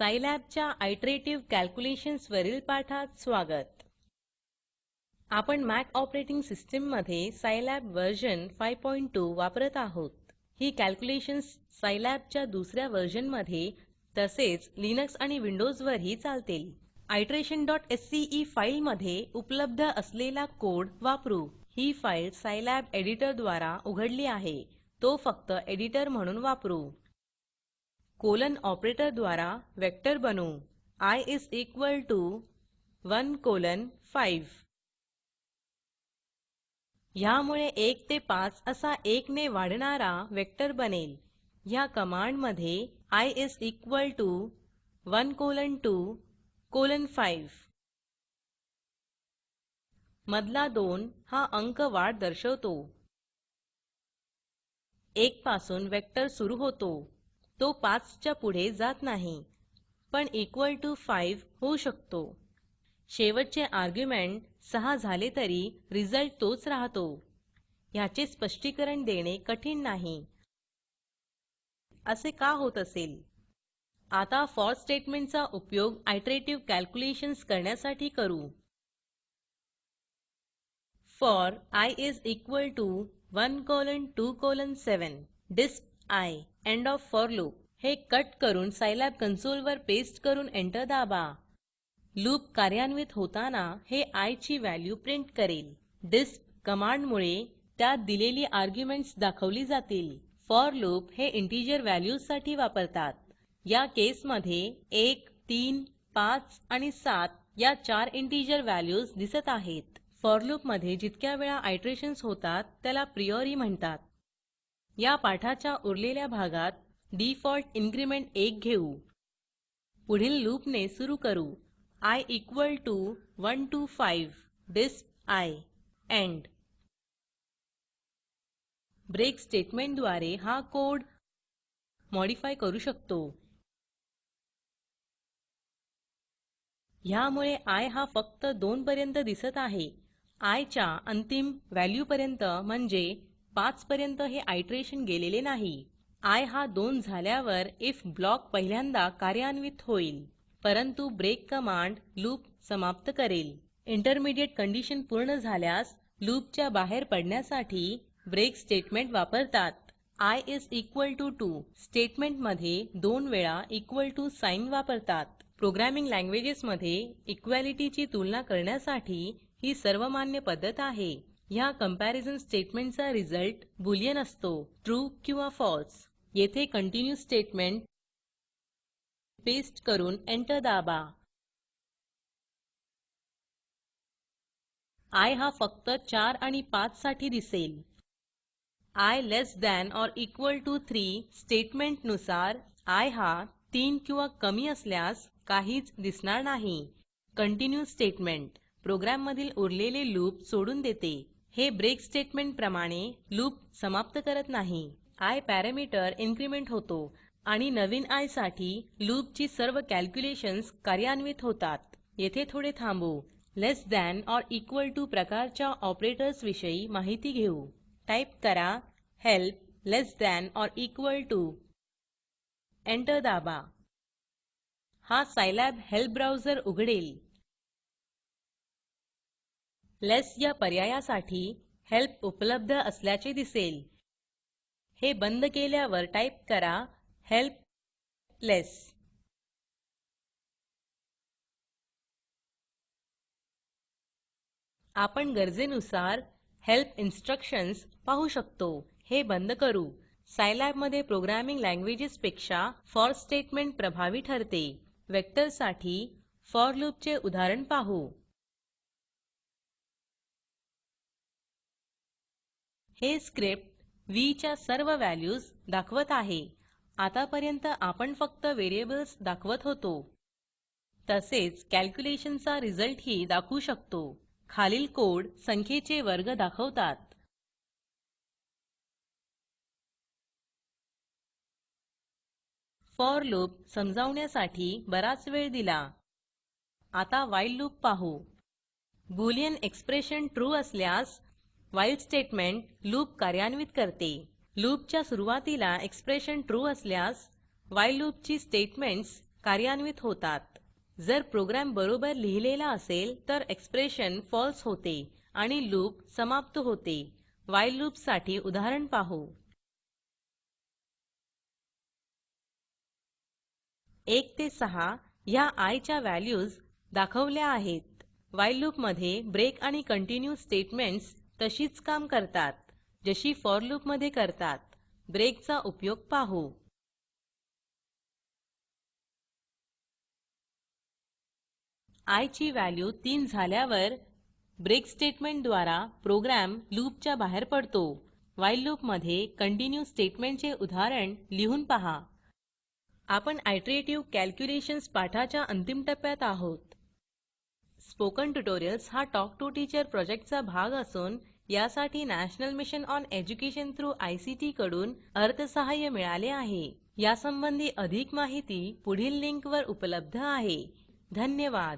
सायलॅबच्या आयटरेटिव्ह calculations वरील पाठात स्वागत. आपण मॅक ऑपरेटिंग सिस्टीममध्ये सायलॅब व्हर्जन 5.2 वापरत आहोत. ही कॅल्क्युलेशन्स सायलॅबच्या दुसऱ्या वर्जनमध्ये तसेच लिनक्स आणि विंडोजवरही चालतील. iterationसीई फाईलमध्ये उपलब्ध असलेला कोड वापरू. ही फाईल सायलॅब एडिटरद्वारा उघडली आहे. तो फक्त एडिटर म्हणून वापरू. कोलन ऑपरेटर द्वारा वेक्टर बनवू i is equal to 1 colon 5 ह्यामुळे 1 ते 5 असा 1 ने वाढणारा वेक्टर बनेल. ह्या कमांडमध्ये i is equal to 1 colon 2 colon 5 मधला 2 हा अंक वाढ दर्शवतो. 1 पासून वेक्टर सुरू होतो. तो 5 च्या पुढे जात नाही. पण इक्वल टू 5 होऊ शकतो. शेवटचे आर्ग्युमेंट 6 झाले तरी रिझल्ट तोच राहतो. ह्याचे स्पष्टीकरण देणे कठीण नाही. असे का होत असेल? आता फॉर स्टेटमेंटचा उपयोग आयटरेटिव्ह कॅल्क्युलेशन्स करण्यासाठी करू. For i is equal to 1 colon 2 colon 7 disp i end of for loop हे कट करून सायलॅब कन्सोलवर पेस्ट करून एंटर दाबा. लूप कार्यान्वित होताना हे आय ची व्हॅल्यू प्रिंट करेल. डिस्प कमांडमुळे त्यात दिलेली आर्ग्युमेंट्स दाखवली जातील. फॉर लूप हे इंटिजर व्हॅल्यूजसाठी वापरतात. या केसमध्ये 1 3 5 आणि सात या चार इंटिजर व्हॅल्यूज दिसत आहेत. फॉर लूपमध्ये जितक्या वेळा आयटरेशन्स होतात त्याला प्रियोरी म्हणतात. या पाठाच्या उरलेल्या भागात डिफॉल्ट इन्क्रिमेंट 1 घेऊ. पुढील लूपने सुरू करू. I equal to 1 to 5 disp i end break स्टेटमेंटद्वारे हा कोड मॉडिफाय करू शकतो. ह्यामुळे आय हा फक्त 2 पर्यंत दिसत आहे. आय च्या अंतिम व्हॅल्यूपर्यंत म्हणजे 5 पर्यंत हे आयटरेशन गेलेले नाही. आय हा 2 झाल्यावर इफ ब्लॉक पहिल्यांदा कार्यान्वित होईल. परंतु ब्रेक कमांड लूप समाप्त करेल. इंटरमिडिएट कंडिशन पूर्ण झाल्यास लूपच्या बाहेर पडण्यासाठी ब्रेक स्टेटमेंट वापरतात. आय इस इक्वल टू 2 स्टेटमेंटमध्ये दोन वेळा इक्वल टू साइन वापरतात. प्रोग्रॅमिंग लँग्वेजेसमध्ये इक्वॅलिटीची तुलना करण्यासाठी ही सर्वमान्य पद्धत आहे. ह्या कंपॅरिझन स्टेटमेंटचा रिझल्ट बुलियन असतो. ट्रू किंवा फॉल्स येथे कंटिन्यू स्टेटमेंट पेस्ट करून एंटर दाबा. आय हा फक्त 4 आणि 5 साठी दिसेल. I less than or equal to 3 स्टेटमेंटनुसार आय हा 3 किंवा कमी असल्यास काहीच दिसणार नाही. कंटिन्यू स्टेटमेंट प्रोग्रॅममधील उरलेले लूप सोडून देते. हे ब्रेक स्टेटमेंट प्रमाणे लूप समाप्त करत नाही. आय पॅरामीटर इन्क्रीमेंट होतो आणि नवीन आयसाठी लूपची सर्व कॅल्क्युलेशन्स कार्यान्वित होतात. येथे थोडे थांबू. Less than or equal to प्रकारच्या ऑपरेटर्स विषयी माहिती घेऊ. टाईप करा help less than or equal to enter दाबा. हा सायलॅब हेल्प ब्राउझर उघडेल. लेस या पर्यायासाठी हेल्प उपलब्ध असल्याचे दिसेल. हे बंद केल्यावर टाईप करा हेल्प लेस. आपण गरजेनुसार हेल्प इन्स्ट्रक्शन्स पाहू शकतो. हे बंद करू. सायलॅबमध्ये प्रोग्रॅमिंग लँग्वेजेसपेक्षा फॉर स्टेटमेंट प्रभावी ठरते. वेक्टरसाठी फॉर लूपचे उदाहरण पाहू. हे स्क्रिप्ट व्ही च्या सर्व व्हॅल्यूज दाखवत आहे. आतापर्यंत आपण फक्त व्हेरिएबल्स दाखवत होतो. तसेच कॅल्क्युलेशनचा रिझल्टही दाखवू शकतो. खालील कोड संख्येचे वर्ग दाखवतात. फॉर लूप समजावण्यासाठी बराच वेळ दिला. आता व्हाईल लूप पाहू. बुलियन एक्सप्रेशन ट्रू असल्यास व्हाईल स्टेटमेंट लूप कार्यान्वित करते. लूपच्या सुरुवातीला एक्सप्रेशन ट्रू असल्यास व्हाईल लूपची स्टेटमेंट्स कार्यान्वित होतात. जर प्रोग्रॅम बरोबर लिहिलेला असेल तर एक्सप्रेशन falseफॉल्स होते आणि लूप समाप्त होते. व्हाईल लूपसाठी उदाहरण पाहू. एक ते सहा ह्या आय च्या व्हॅल्यूज दाखवल्या आहेत. व्हाईल लूपमध्ये ब्रेक आणि कंटिन्यू स्टेटमेंट्स तशीच काम करतात जशी फॉर लूपमध्ये करतात. ब्रेकचा उपयोग पाहू. आय ची व्हॅल्यू 3 झाल्यावर ब्रेक स्टेटमेंटद्वारा प्रोग्रॅम लूपच्या बाहेर पडतो. व्हाईल लूपमध्ये कंटिन्यू स्टेटमेंटचे उदाहरण लिहून पहा. आपण आयटरेटिव्ह कॅल्क्युलेशन्स पाठाच्या अंतिम टप्प्यात आहोत. स्पोकन ट्युटोरियल्स हा टॉक टू टीचर प्रोजेक्टचा भाग असून यासाठी national mission on education through I C T कडून अर्थसहाय्य मिळाले आहे. यासंबंधी अधिक माहिती पुढील लिंकवर उपलब्ध आहे. धन्यवाद.